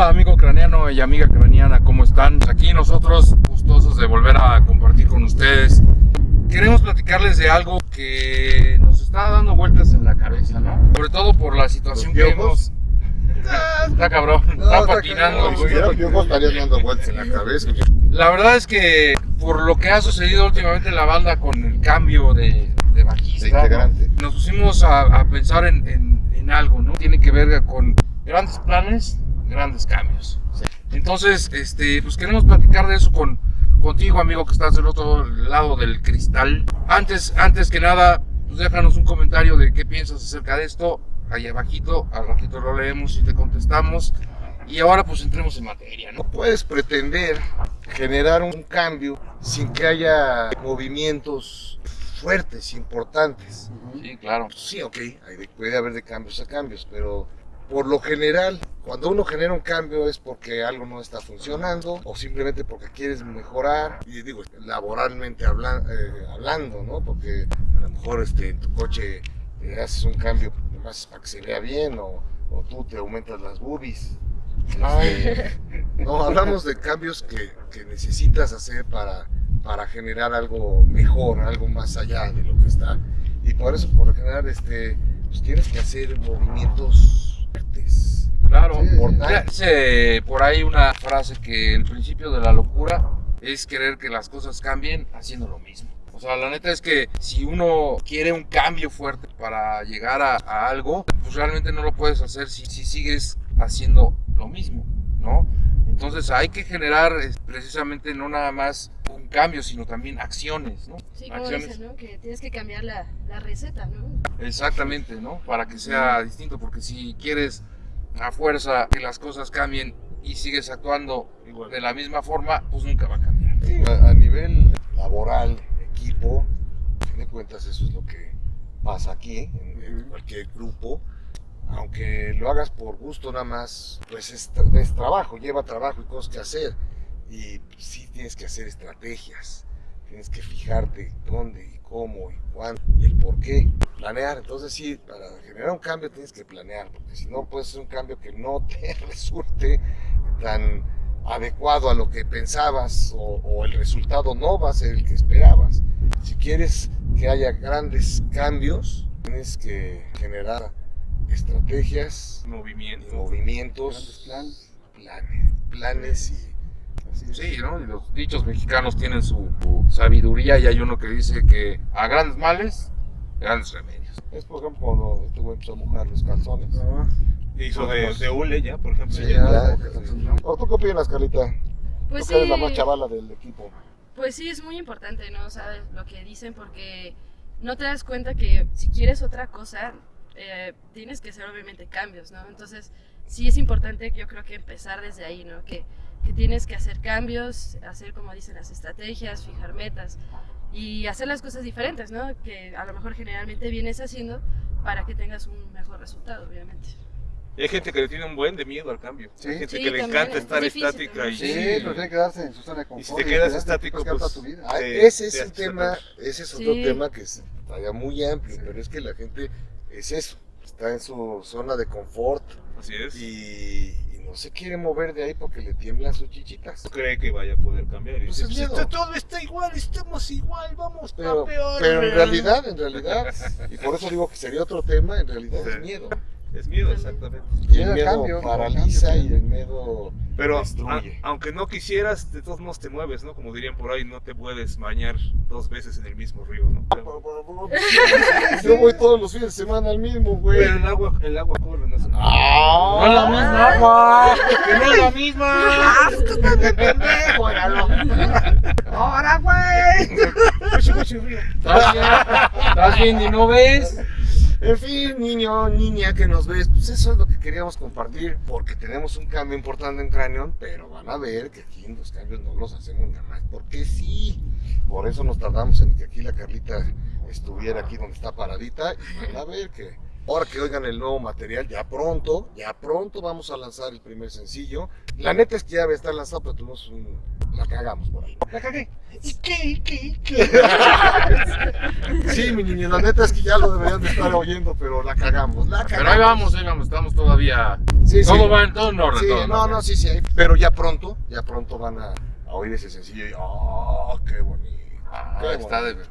Hola amigo craneano y amiga craneana, ¿cómo están? Aquí nosotros gustosos de volver a compartir con ustedes. Queremos platicarles de algo que nos está dando vueltas en la cabeza, ¿no? Sobre todo por la situación que hemos... Está cabrón, está patinando. Si fuera piojos estarían dando vueltas en la cabeza. La verdad es que por lo que ha sucedido últimamente en la banda con el cambio de, de bajista, De integrante. ¿no? nos pusimos a, a pensar en, en- en algo, ¿no? Tiene que ver con grandes planes, grandes cambios. Entonces, este, pues queremos platicar de eso con, contigo, amigo, que estás del otro lado del cristal. Antes, antes que nada, pues déjanos un comentario de qué piensas acerca de esto. Ahí abajito, al ratito lo leemos y te contestamos. Y ahora pues entremos en materia, ¿no? Puedes pretender generar un cambio sin que haya movimientos fuertes, importantes. Sí, claro. Sí, ok, puede haber de cambios a cambios, pero por lo general, cuando uno genera un cambio es porque algo no está funcionando o simplemente porque quieres mejorar, y digo, laboralmente eh, hablando, ¿no? Porque a lo mejor este, en tu coche eh, haces un cambio más para que se vea bien o, o tú te aumentas las boobies. Este, no, hablamos de cambios que, que necesitas hacer para, para generar algo mejor, algo más allá de lo que está. Y por eso, por lo general, este, pues tienes que hacer movimientos. Claro. Sí. Mira, Dice por ahí una frase que el principio de la locura es querer que las cosas cambien haciendo lo mismo. O sea, la neta es que si uno quiere un cambio fuerte para llegar a, a algo, pues realmente no lo puedes hacer si, si sigues haciendo lo mismo, ¿no? Entonces hay que generar precisamente no nada más un cambio, sino también acciones, ¿no? Sí, como acciones. dicen, ¿no? Que tienes que cambiar la, la receta, ¿no? Exactamente, ¿no? Para que sea distinto, porque si quieres a fuerza que las cosas cambien y sigues actuando de la misma forma, pues nunca va a cambiar. Sí, a, a nivel laboral, equipo, a fin de cuentas eso es lo que pasa aquí, en, en cualquier grupo. Aunque lo hagas por gusto nada más, pues es trabajo, lleva trabajo y cosas que hacer. Y sí tienes que hacer estrategias, tienes que fijarte dónde y cómo y cuándo y el por qué. Planear, entonces sí, para generar un cambio tienes que planear, porque si no puedes hacer un cambio que no te resulte tan adecuado a lo que pensabas o, o el resultado no va a ser el que esperabas. Si quieres que haya grandes cambios, tienes que generar estrategias y Movimiento. movimientos, Grandes planes, planes y Sí, ¿no? Y los dichos mexicanos tienen su, su sabiduría y hay uno que dice que a grandes males, grandes remedios. es por ejemplo cuando güey empezó a mojar los calzones. Hizo de, de hule ya, por ejemplo. Sí, ya. ya. ¿O tú qué opinas, Carlita? Pues tú sí, eres la más chavala del equipo. pues sí, es muy importante, ¿no? Sabes lo que dicen porque no te das cuenta que si quieres otra cosa, eh, tienes que hacer obviamente cambios, ¿no? Entonces, sí es importante, yo creo que empezar desde ahí, ¿no? Que, que tienes que hacer cambios, hacer, como dicen, las estrategias, fijar metas y hacer las cosas diferentes, ¿no? Que a lo mejor generalmente vienes haciendo para que tengas un mejor resultado, obviamente. Y hay gente que le tiene un buen de miedo al cambio. Sí. Hay gente Sí, que le también, encanta es estar difícil estática y. Sí, prefiere quedarse en su zona de confort. Y si te quedas estático, pues, tu vida. Ah, te- ese es te un tema, ese es otro Sí. tema que es todavía muy amplio, pero es que la gente es eso, está en su zona de confort Así es. y, y no se quiere mover de ahí porque le tiemblan sus chichitas. No cree que vaya a poder cambiar. Y Pues dice, es "Pues miedo". esto todo está igual, estamos igual, vamos Pero, a peor. pero en realidad, en realidad, y por eso digo que sería otro tema, en realidad Sí. es miedo. Es miedo, exactamente. Y el miedo cambio, paraliza cambio, y el miedo Pero a- aunque no quisieras, de todos modos te mueves, ¿no? Como dirían por ahí, no te puedes bañar dos veces en el mismo río, ¿no? Pero, Yo voy todos los fines de semana al mismo, güey. pero el agua, el agua corre, no es ¡Ah! ¡No es la misma agua! ¡Que no es la misma! ¡Ahora, güey! Mucho, mucho río. ¿Estás bien? ¿Estás bien y no ves? En fin, niño, niña que nos ves, pues eso es lo que queríamos compartir, porque tenemos un cambio importante en Cranion, pero van a ver que aquí los cambios no los hacemos nada más, porque sí. Por eso nos tardamos en que aquí la Carlita estuviera aquí donde está paradita, y van a ver que ahora que oigan el nuevo material, ya pronto, ya pronto vamos a lanzar el primer sencillo. La neta es que ya va a estar lanzado, pero tuvimos un... la cagamos por ahí. La cagué. ¿Y qué? ¿Y qué? ¿Y qué? Sí, mi niño, la neta es que ya lo deberían de estar oyendo, pero la cagamos, la cagamos. Pero ahí vamos, ahí vamos, estamos todavía. Sí, sí. Todo va en todo en orden. Sí, todo en no, orden. no, sí, sí, pero ya pronto, ya pronto van a, a oír ese sencillo y ¡oh, qué bonito! Ah, qué está de. bonito.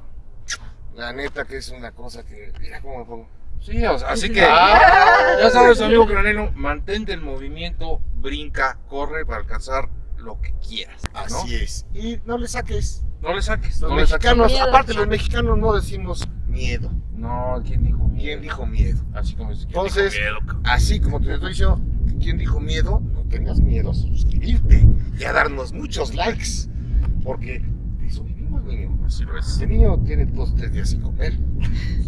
La neta que es una cosa que, mira cómo me pongo. Sí, o sea, así que. Ah. ya sabes, amigo granero, mantente en movimiento, brinca, corre para alcanzar lo que quieras. ¿no? Así es. Y no le saques. No le saques. Los no le saques. mexicanos, Miedo. aparte los mexicanos no decimos miedo. No, ¿quién dijo miedo? ¿Quién dijo miedo? Así como dice. ¿quién Entonces, dijo miedo? Así como te estoy diciendo, ¿quién dijo miedo? No tengas miedo a suscribirte y a darnos muchos likes. Porque de eso vivimos, niño. Así lo es. Este niño tiene dos, tres días sin comer.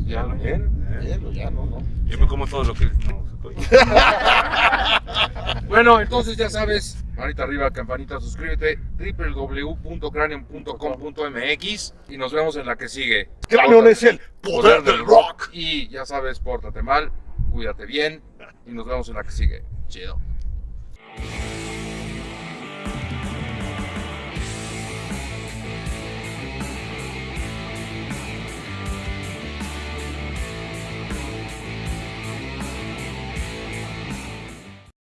Ya lo ¿Bien? Bien, ya no, no. Yo me como todo lo que. No, Bueno, entonces ya sabes, manita arriba, campanita, suscríbete, www.cranium.com.mx y nos vemos en la que sigue. Cranion es el poder del rock. Y ya sabes, pórtate mal, cuídate bien y nos vemos en la que sigue. Chido.